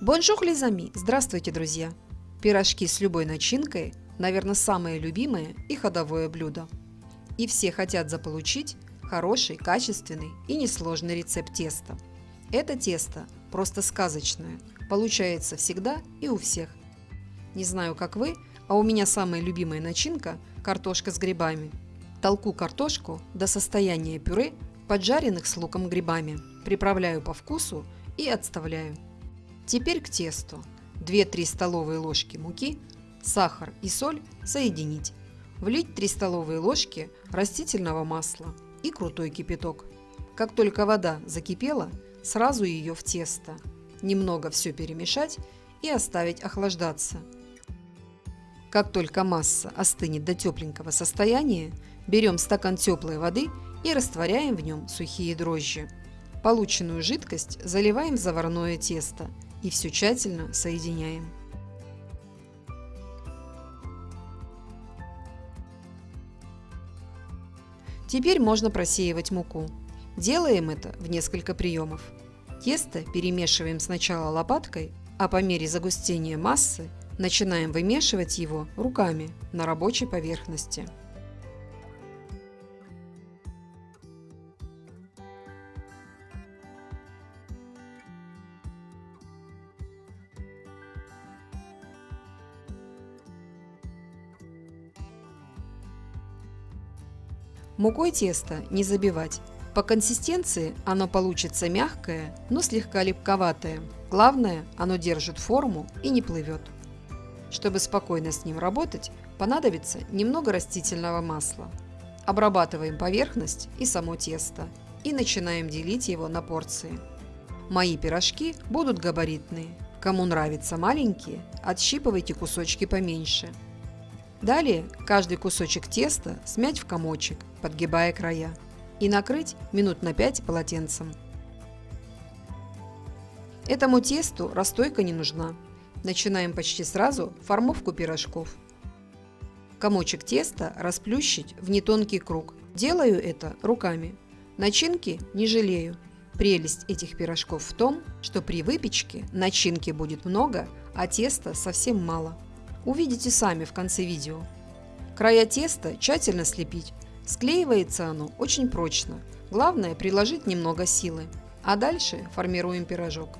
Bonjour les amis! Здравствуйте, друзья! Пирожки с любой начинкой, наверное, самое любимое и ходовое блюдо. И все хотят заполучить хороший, качественный и несложный рецепт теста. Это тесто просто сказочное, получается всегда и у всех. Не знаю, как вы, а у меня самая любимая начинка – картошка с грибами. Толку картошку до состояния пюре, поджаренных с луком грибами, приправляю по вкусу и отставляю. Теперь к тесту. 2-3 столовые ложки муки, сахар и соль соединить. Влить 3 столовые ложки растительного масла и крутой кипяток. Как только вода закипела, сразу ее в тесто. Немного все перемешать и оставить охлаждаться. Как только масса остынет до тепленького состояния, берем стакан теплой воды и растворяем в нем сухие дрожжи. Полученную жидкость заливаем в заварное тесто и все тщательно соединяем. Теперь можно просеивать муку. Делаем это в несколько приемов. Тесто перемешиваем сначала лопаткой, а по мере загустения массы начинаем вымешивать его руками на рабочей поверхности. Мукой тесто не забивать. По консистенции оно получится мягкое, но слегка липковатое. Главное, оно держит форму и не плывет. Чтобы спокойно с ним работать, понадобится немного растительного масла. Обрабатываем поверхность и само тесто и начинаем делить его на порции. Мои пирожки будут габаритные. Кому нравятся маленькие, отщипывайте кусочки поменьше. Далее каждый кусочек теста смять в комочек, подгибая края, и накрыть минут на 5 полотенцем. Этому тесту расстойка не нужна. Начинаем почти сразу формовку пирожков. Комочек теста расплющить в нетонкий круг. Делаю это руками. Начинки не жалею. Прелесть этих пирожков в том, что при выпечке начинки будет много, а теста совсем мало. Увидите сами в конце видео. Края теста тщательно слепить. Склеивается оно очень прочно. Главное приложить немного силы. А дальше формируем пирожок.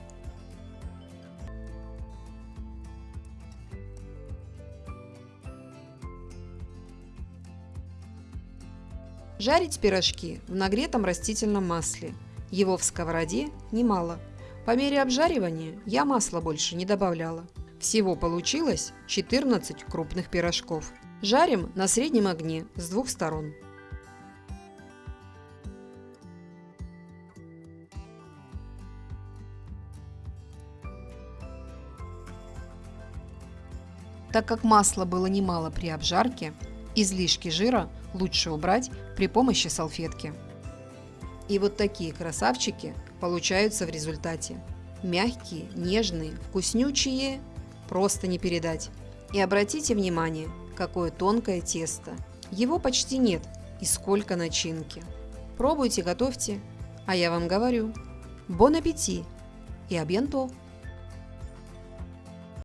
Жарить пирожки в нагретом растительном масле. Его в сковороде немало. По мере обжаривания я масла больше не добавляла. Всего получилось 14 крупных пирожков. Жарим на среднем огне с двух сторон. Так как масла было немало при обжарке, излишки жира лучше убрать при помощи салфетки. И вот такие красавчики получаются в результате. Мягкие, нежные, вкуснючие просто не передать. И обратите внимание, какое тонкое тесто. Его почти нет и сколько начинки. Пробуйте, готовьте, а я вам говорю, бон аппетит и абьянто!